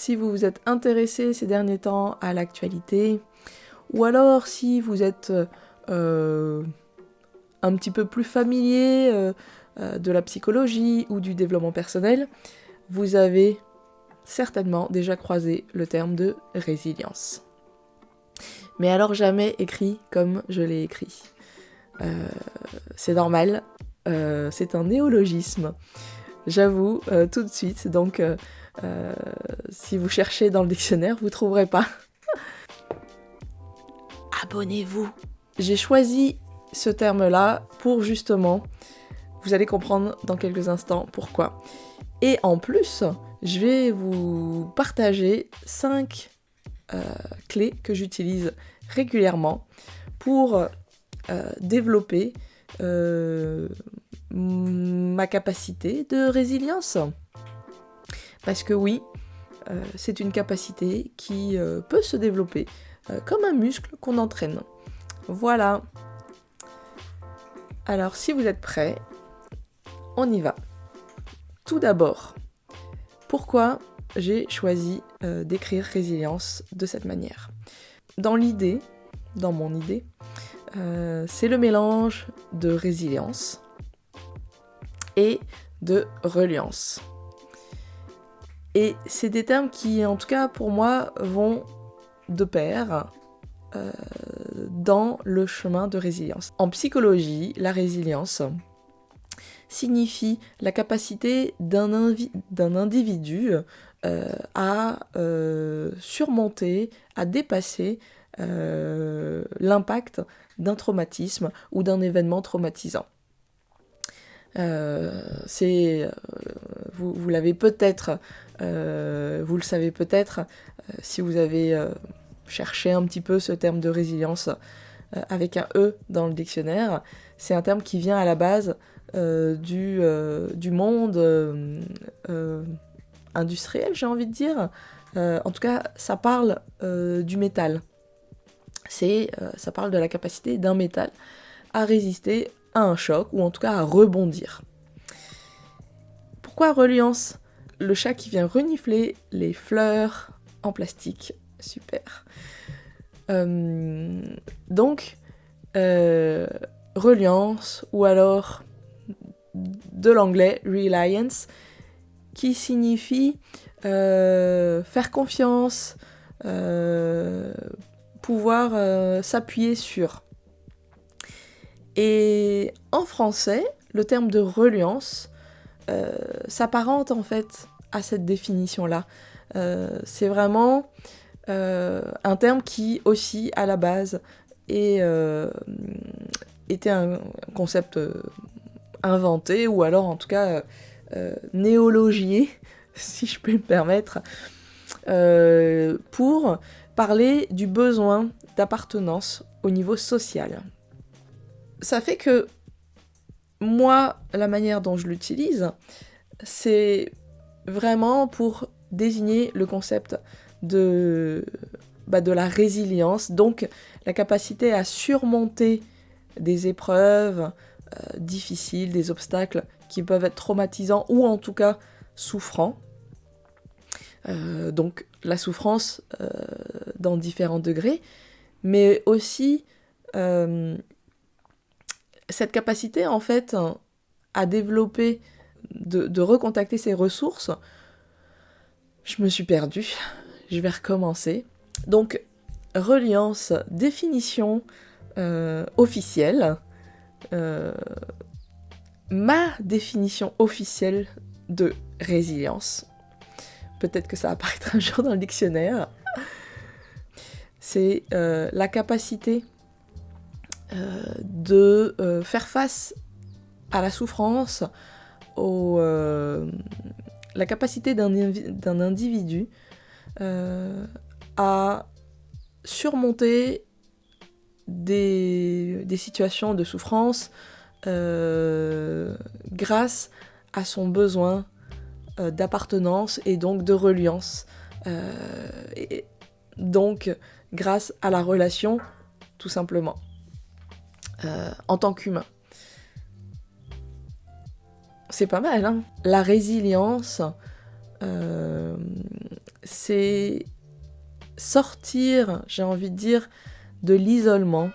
si vous vous êtes intéressé ces derniers temps à l'actualité, ou alors si vous êtes euh, un petit peu plus familier euh, euh, de la psychologie ou du développement personnel, vous avez certainement déjà croisé le terme de résilience. Mais alors jamais écrit comme je l'ai écrit. c'est normal, c'est un néologisme. J'avoue, tout de suite, donc si vous cherchez dans le dictionnaire, vous trouverez pas. Abonnez-vous j'ai choisi ce terme-là pour justement, vous allez comprendre dans quelques instants pourquoi. Et en plus, je vais vous partager 5 euh, clés que j'utilise régulièrement pour euh, développer euh, ma capacité de résilience. Parce que oui, c'est une capacité qui peut se développer comme un muscle qu'on entraîne. Voilà. Alors, si vous êtes prêts, on y va. Tout d'abord, pourquoi j'ai choisi euh, d'écrire résilience de cette manière? Dans l'idée, dans mon idée, euh, c'est le mélange de résilience et de reliance. Et c'est des termes qui, en tout cas pour moi, vont de pair euh, dans le chemin de résilience. En psychologie, la résilience signifie la capacité d'un individu euh, à euh, surmonter, à dépasser l'impact d'un traumatisme ou d'un événement traumatisant. C'est, vous, vous l'avez peut-être, vous le savez peut-être, si vous avez chercher un petit peu ce terme de résilience euh, avec un E dans le dictionnaire. C'est un terme qui vient à la base euh, du, euh, du, monde industriel, j'ai envie de dire. en tout cas, ça parle du métal. C'est, ça parle de la capacité d'un métal à résister un choc, ou en tout cas à rebondir. Pourquoi reliance Le chat qui vient renifler les fleurs en plastique? Super. Euh, donc, euh, reliance ou alors de l'anglais reliance qui signifie euh, faire confiance, pouvoir s'appuyer sur. Et en français, le terme de reliance s'apparente en fait à cette définition-là. c'est vraiment euh, un terme qui aussi à la base euh, était un concept euh, inventé ou alors en tout cas néologié, si je peux me permettre, pour parler du besoin d'appartenance au niveau social. Ça fait que moi, la manière dont je l'utilise, c'est vraiment pour désigner le concept de, bah, la résilience, donc la capacité à surmonter des épreuves euh, difficiles, des obstacles qui peuvent être traumatisants ou en tout cas souffrants. Euh, donc la souffrance euh, dans différents degrés, mais aussi cette capacité en fait à développer, de, recontacter ses ressources. Je me suis perdue je vais recommencer. Donc, reliance, définition euh, officielle. Euh, ma définition officielle de résilience. Peut-être que ça va apparaître un jour dans le dictionnaire. C'est euh, la capacité de faire face à la souffrance, au, la capacité d'un individu euh, à surmonter des, situations de souffrance euh, grâce à son besoin euh, d'appartenance et donc de reliance. et donc grâce à la relation, tout simplement, en tant qu'humain. C'est pas mal, hein La résilience, c'est sortir, j'ai envie de dire, de l'isolement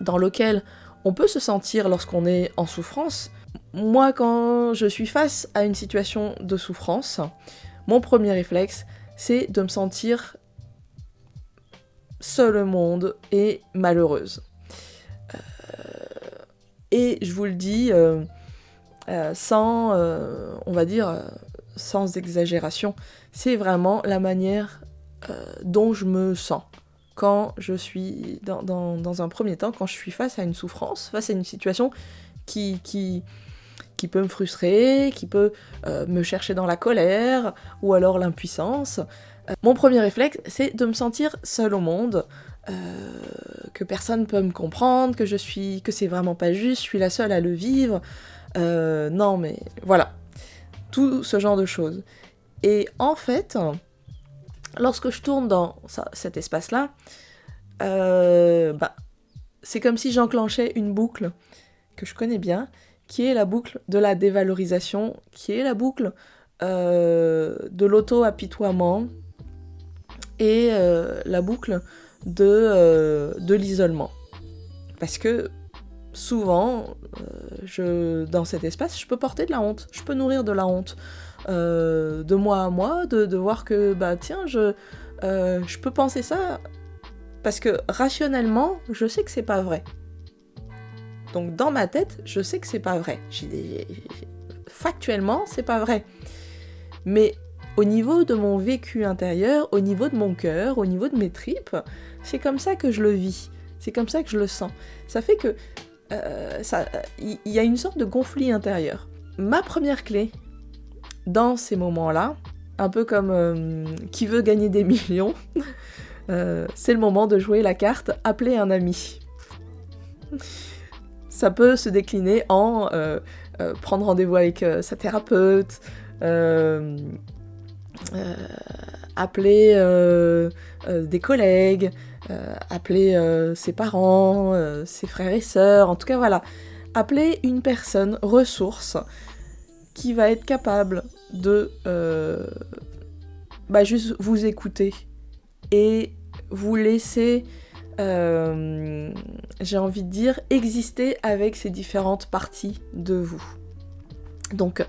dans lequel on peut se sentir lorsqu'on est en souffrance. Moi, quand je suis face à une situation de souffrance, mon premier réflexe, c'est de me sentir seule au monde et malheureuse. Euh, et je vous le dis euh, euh, sans, on va dire, sans exagération, c'est vraiment la manière dont je me sens quand je suis, dans, un premier temps, quand je suis face à une souffrance, face à une situation qui, qui, peut me frustrer, qui peut euh, me chercher dans la colère, ou alors l'impuissance. Euh, mon premier réflexe, c'est de me sentir seule au monde, euh, que personne peut me comprendre, que je suis, que c'est vraiment pas juste, je suis la seule à le vivre. non, mais voilà, tout ce genre de choses. Et en fait, lorsque je tourne dans cet espace-là, euh, bah, c'est comme si j'enclenchais une boucle que je connais bien, qui est la boucle de la dévalorisation, qui est la boucle euh, de l'auto-apitoiement et euh, la boucle de, de l'isolement. Parce que souvent, je, dans cet espace, je peux porter de la honte, je peux nourrir de la honte. Euh, de moi à moi, de, voir que, bah tiens, je, euh, je peux penser ça, parce que rationnellement, je sais que c'est pas vrai. Donc dans ma tête, je sais que c'est pas vrai. Factuellement, c'est pas vrai. Mais au niveau de mon vécu intérieur, au niveau de mon cœur, au niveau de mes tripes, c'est comme ça que je le vis. C'est comme ça que je le sens. Ça fait que euh, il y a une sorte de conflit intérieur. Ma première clé dans ces moments-là, un peu comme euh, qui veut gagner des millions, euh, c'est le moment de jouer la carte appeler un ami. Ça peut se décliner en prendre rendez-vous avec sa thérapeute, appeler des collègues, appeler ses parents, ses frères et sœurs, en tout cas voilà, appeler une personne ressource qui va être capable de euh, bah, juste vous écouter et vous laisser, euh, j'ai envie de dire, exister avec ces différentes parties de vous. Donc,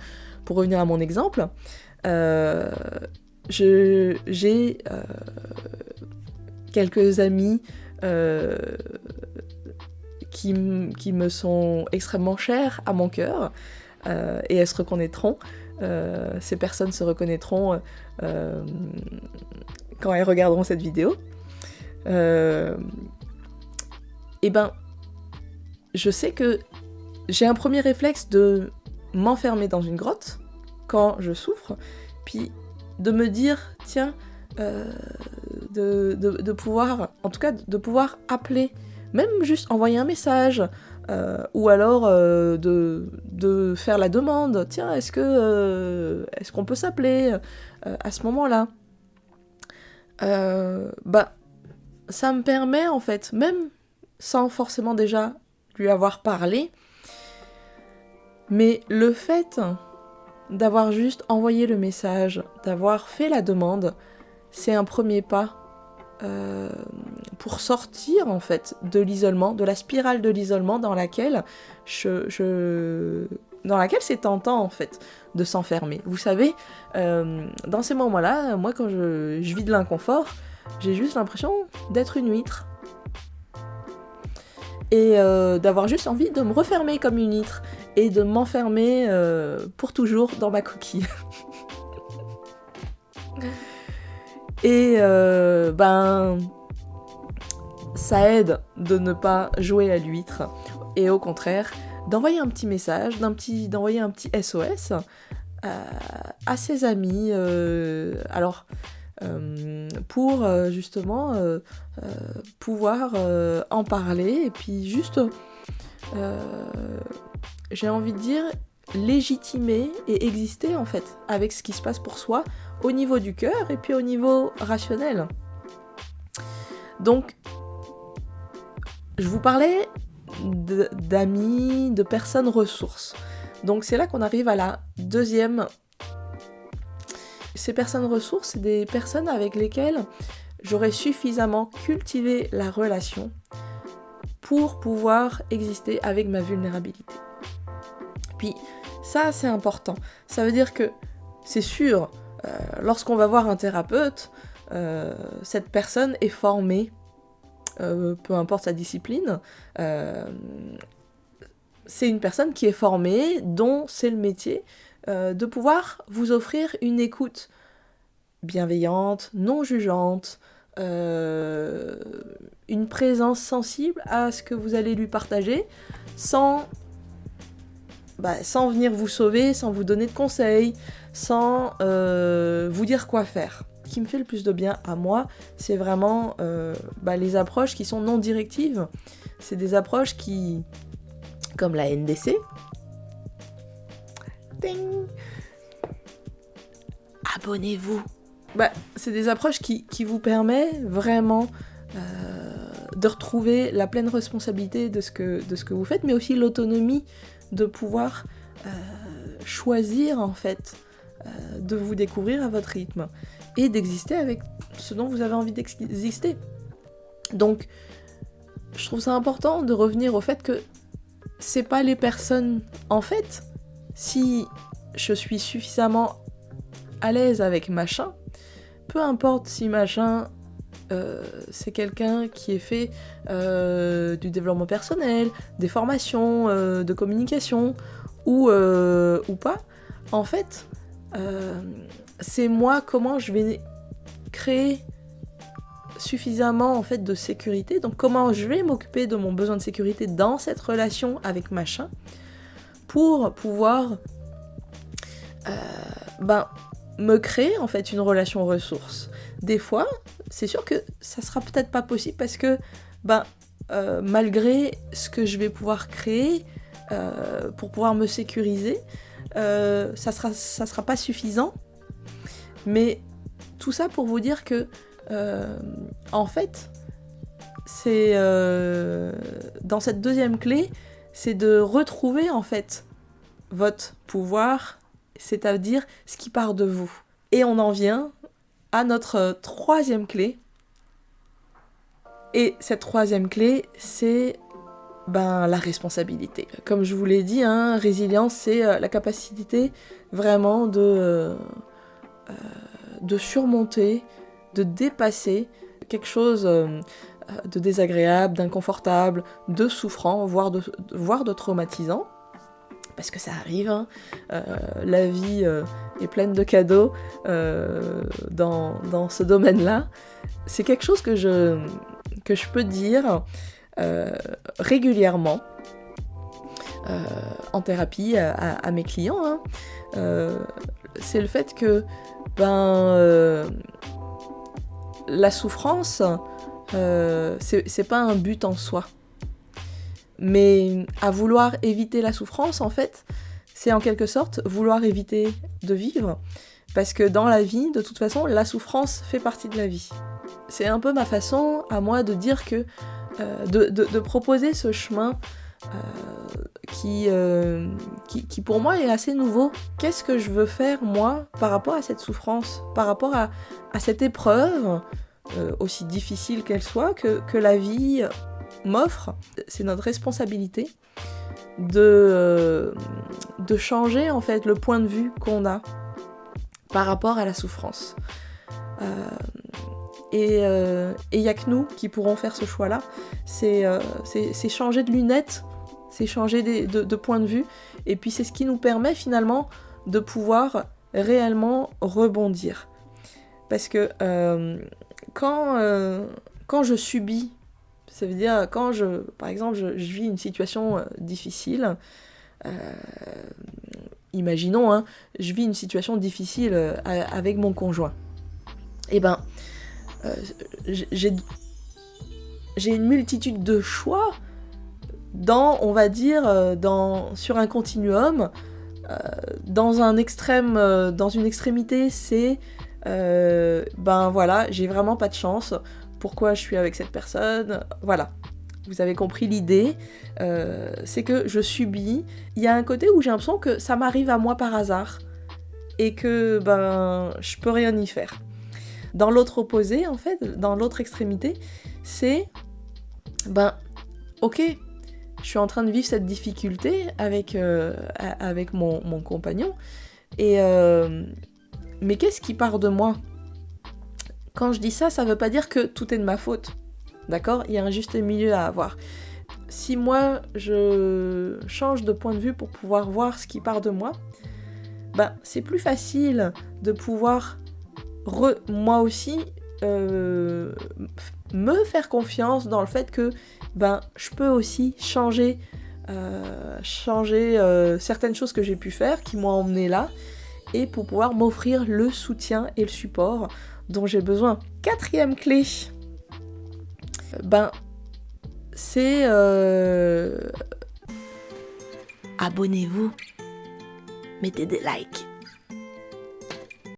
pour revenir à mon exemple, euh, j'ai quelques amis qui, qui, me sont extrêmement chers à mon cœur, euh, et elles se reconnaîtront. Euh, ces personnes se reconnaîtront euh, quand elles regarderont cette vidéo. et eh ben, je sais que j'ai un premier réflexe de m'enfermer dans une grotte quand je souffre, puis de me dire, tiens, de, de, pouvoir, en tout cas, de pouvoir appeler, même juste envoyer un message, euh, ou alors euh, de, faire la demande, tiens, est-ce que euh, est-ce qu'on peut s'appeler à ce moment-là? Bah, ça me permet en fait, même sans forcément déjà lui avoir parlé, mais le fait d'avoir juste envoyé le message, d'avoir fait la demande, c'est un premier pas euh, pour sortir en fait de l'isolement, de la spirale de l'isolement dans laquelle je, dans laquelle c'est tentant en fait de s'enfermer. Vous savez, euh, dans ces moments-là, moi quand je, vis de l'inconfort, j'ai juste l'impression d'être une huître et euh, d'avoir juste envie de me refermer comme une huître et de m'enfermer pour toujours dans ma coquille. Et euh, ben, ça aide de ne pas jouer à l'huître et au contraire d'envoyer un petit message, d'envoyer un petit SOS euh, à ses amis. Euh, alors, pour justement pouvoir en parler et puis juste, j'ai envie de dire, légitimer et exister en fait avec ce qui se passe pour soi au niveau du cœur et puis au niveau rationnel. Donc, je vous parlais d'amis, de, personnes ressources. Donc c'est là qu'on arrive à la deuxième ces personnes ressources, c'est des personnes avec lesquelles j'aurais suffisamment cultivé la relation pour pouvoir exister avec ma vulnérabilité. Ça, c'est important. Ça veut dire que c'est sûr, euh, lorsqu'on va voir un thérapeute, euh, cette personne est formée, euh, peu importe sa discipline, c'est une personne qui est formée, dont c'est le métier, de pouvoir vous offrir une écoute bienveillante, non jugeante, une présence sensible à ce que vous allez lui partager, sans, bah, sans venir vous sauver, sans vous donner de conseils, sans vous dire quoi faire qui me fait le plus de bien à moi, c'est vraiment euh, bah, les approches qui sont non directives. C'est des approches qui, comme la NDC, abonnez-vous. Bah, c'est des approches qui, vous permettent vraiment euh, de retrouver la pleine responsabilité ce de ce que vous faites, mais aussi l'autonomie de pouvoir euh, choisir en fait de vous découvrir à votre rythme et d'exister avec ce dont vous avez envie d'exister. Donc, je trouve ça important de revenir au fait que c'est pas les personnes. En fait, si je suis suffisamment à l'aise avec machin, peu importe si machin euh, c'est quelqu'un qui est fait euh, du développement personnel, des formations euh, de communication ou, ou pas, en fait, c'est moi comment je vais créer suffisamment en fait de sécurité. Donc comment je vais m'occuper de mon besoin de sécurité dans cette relation avec machin pour pouvoir ben, me créer en fait une relation ressource. Des fois, c'est sûr que ça sera peut-être pas possible parce que ben euh, malgré ce que je vais pouvoir créer euh, pour pouvoir me sécuriser, ça sera ça sera pas suffisant mais tout ça pour vous dire que, euh, en fait, c'est euh, dans cette deuxième clé, c'est de retrouver en fait votre pouvoir, c'est-à-dire ce qui part de vous. Et on en vient à notre troisième clé. Et cette troisième clé, c'est ben, la responsabilité. Comme je vous l'ai dit, hein, résilience, c'est euh, la capacité vraiment de euh, de surmonter, de dépasser quelque chose euh, de désagréable, d'inconfortable, de souffrant, voire de traumatisant. Parce que ça arrive, hein. euh, la vie est pleine de cadeaux dans, dans, ce domaine-là. C'est quelque chose que je, que je peux dire régulièrement en thérapie à, mes clients. Hein. c'est le fait que ben, euh, la souffrance, euh, c'est pas un but en soi. Mais à vouloir éviter la souffrance, en fait, c'est en quelque sorte vouloir éviter de vivre. Parce que dans la vie, de toute façon, la souffrance fait partie de la vie. C'est un peu ma façon à moi de dire que, euh, de, proposer ce chemin euh, qui, qui, pour moi est assez nouveau. Qu'est-ce que je veux faire moi par rapport à cette souffrance, par rapport à, cette épreuve, euh, aussi difficile qu'elle soit, que, la vie m'offre C'est notre responsabilité de, euh, de changer en fait le point de vue qu'on a par rapport à la souffrance. et il n'y a que nous qui pourrons faire ce choix-là. C'est changer de lunettes c'est changer de, point de vue, et puis c'est ce qui nous permet finalement de pouvoir réellement rebondir. Parce que euh, euh, quand je subis, ça veut dire quand je, par exemple, je, vis une situation euh, difficile, imaginons, hein, je vis une situation difficile avec mon conjoint. Eh ben, j'ai une multitude de choix dans, on va dire, euh, dans, sur un continuum, euh, dans un extrême, euh, dans une extrémité, c'est ben voilà, j'ai vraiment pas de chance. Pourquoi je suis avec cette personne Voilà. Vous avez compris l'idée, c'est que je subis. Il y a un côté où j'ai l'impression que ça m'arrive à moi par hasard. et que ben je peux rien y faire. Dans l'autre opposé, en fait, dans l'autre extrémité, c'est ben ok, je suis en train de vivre cette difficulté avec, euh, avec mon, compagnon, et euh, mais qu'est-ce qui part de moi? Quand je dis ça, ça veut pas dire que tout est de ma faute. D'accord? Il y a un juste milieu à avoir. Si moi je change de point de vue pour pouvoir voir ce qui part de moi, ben c'est plus facile de pouvoir moi aussi euh, me faire confiance dans le fait que ben je peux aussi changer euh, euh, certaines choses que j'ai pu faire qui m'ont emmené là et pour pouvoir m'offrir le soutien et le support dont j'ai besoin. Quatrième clé, ben c'est abonnez-vous, mettez des likes.